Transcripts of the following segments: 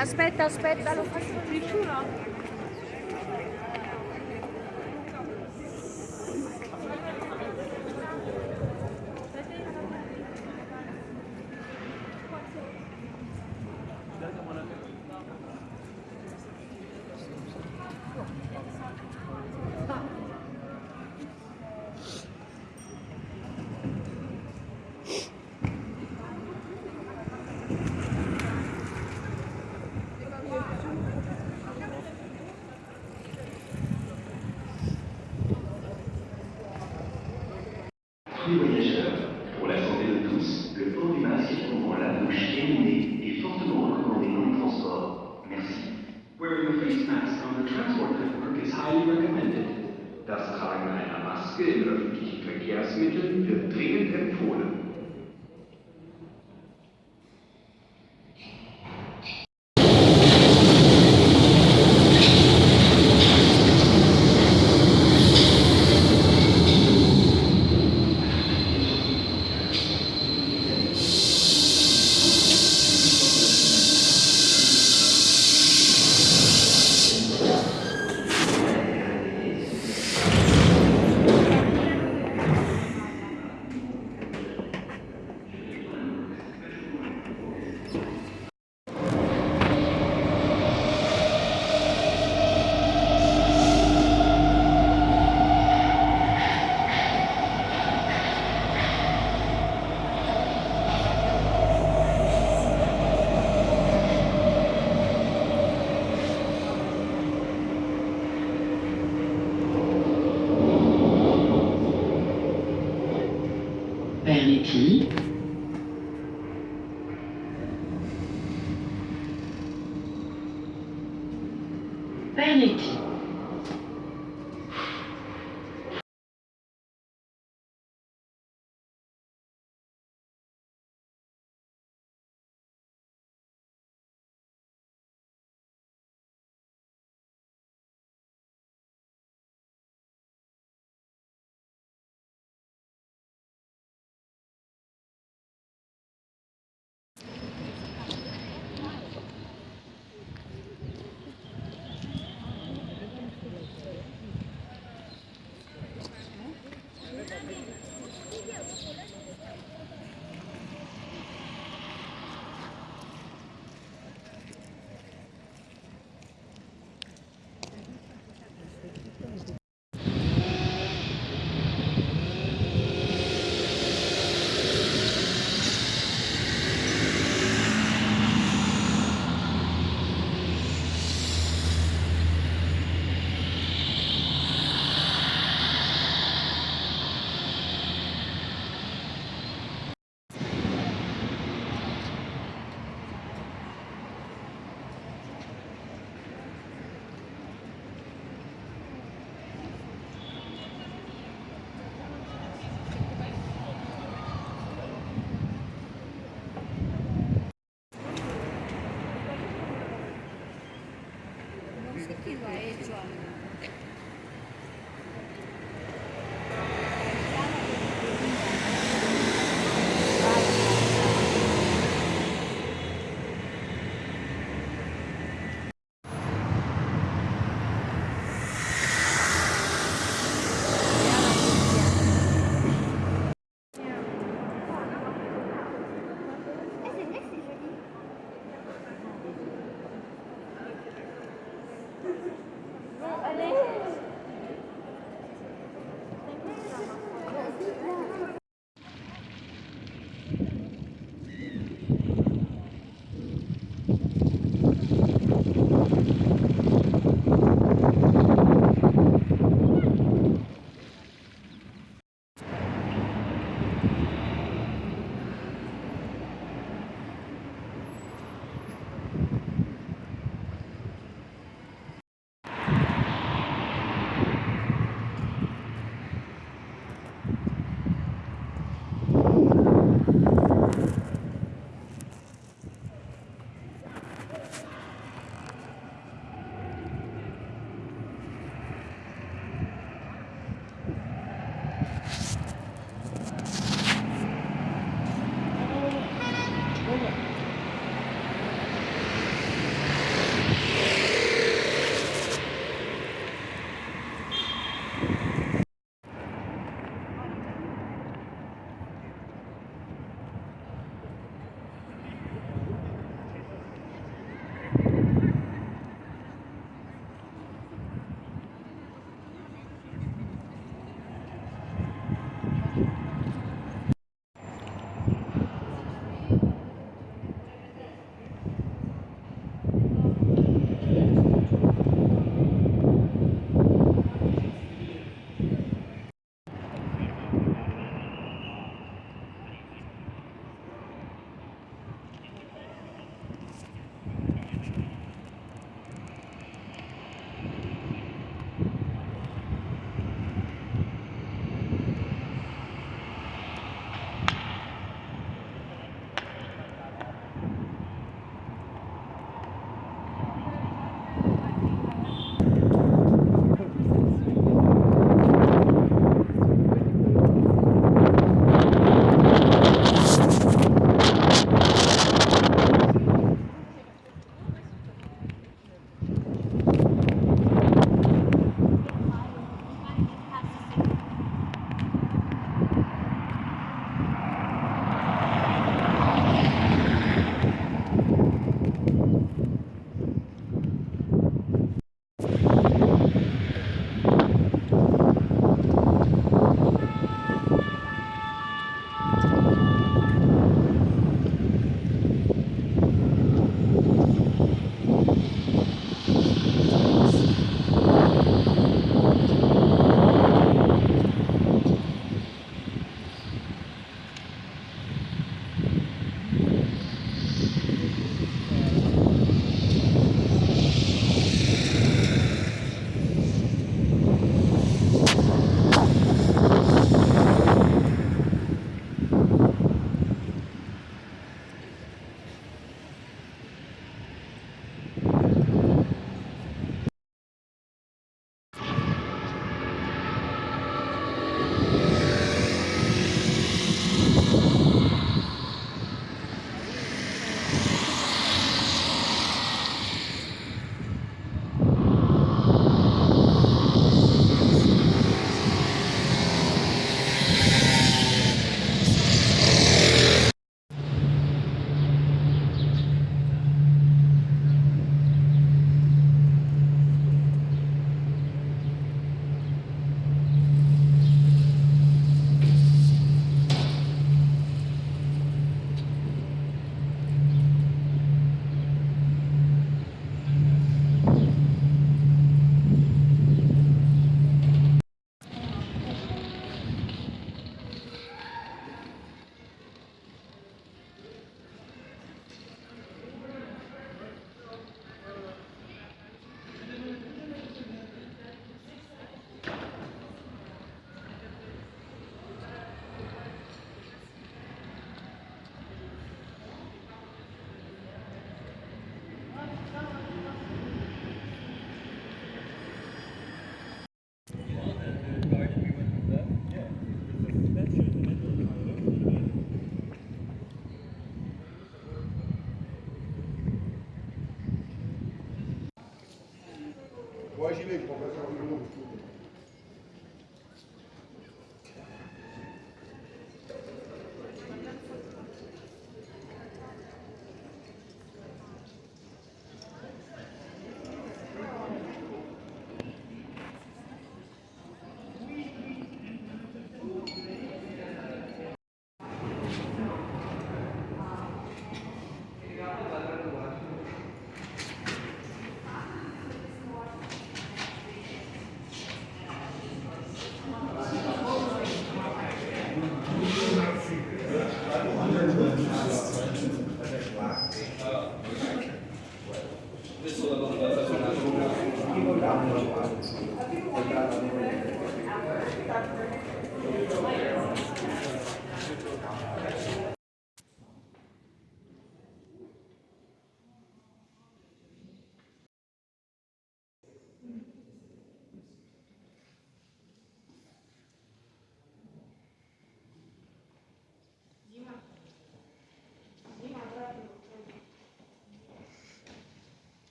Aspetta, aspetta, lo faccio prima.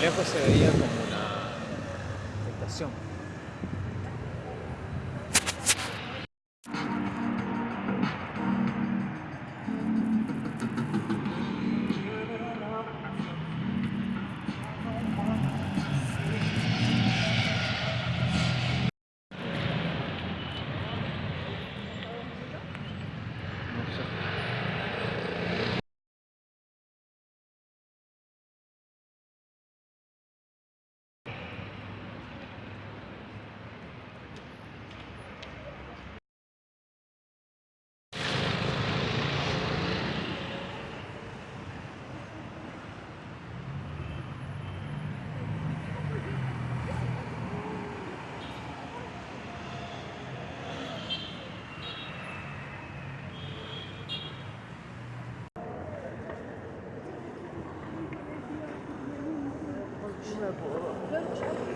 lejos se veía 嗯。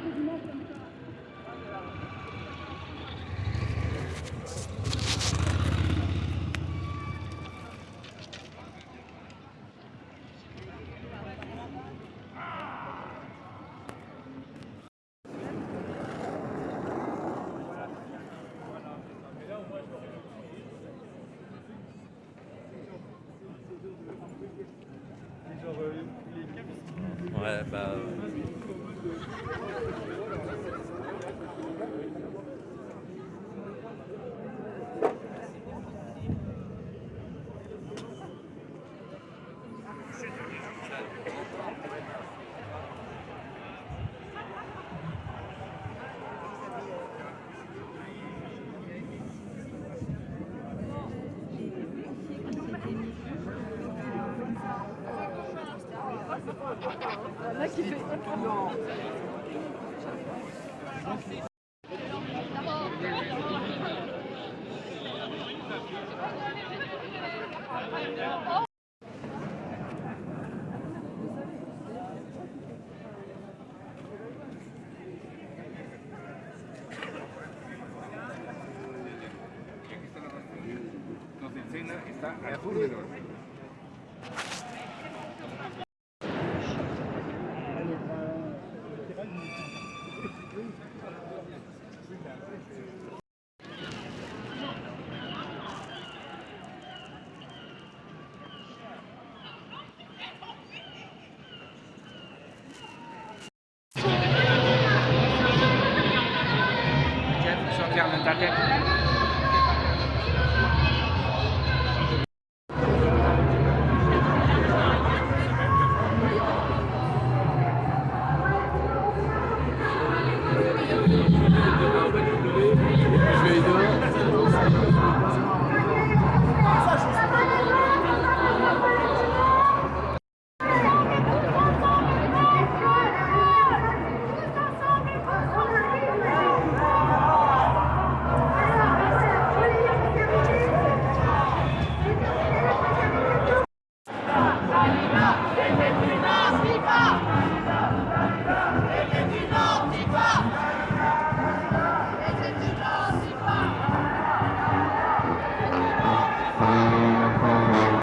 está azul menor. Veio.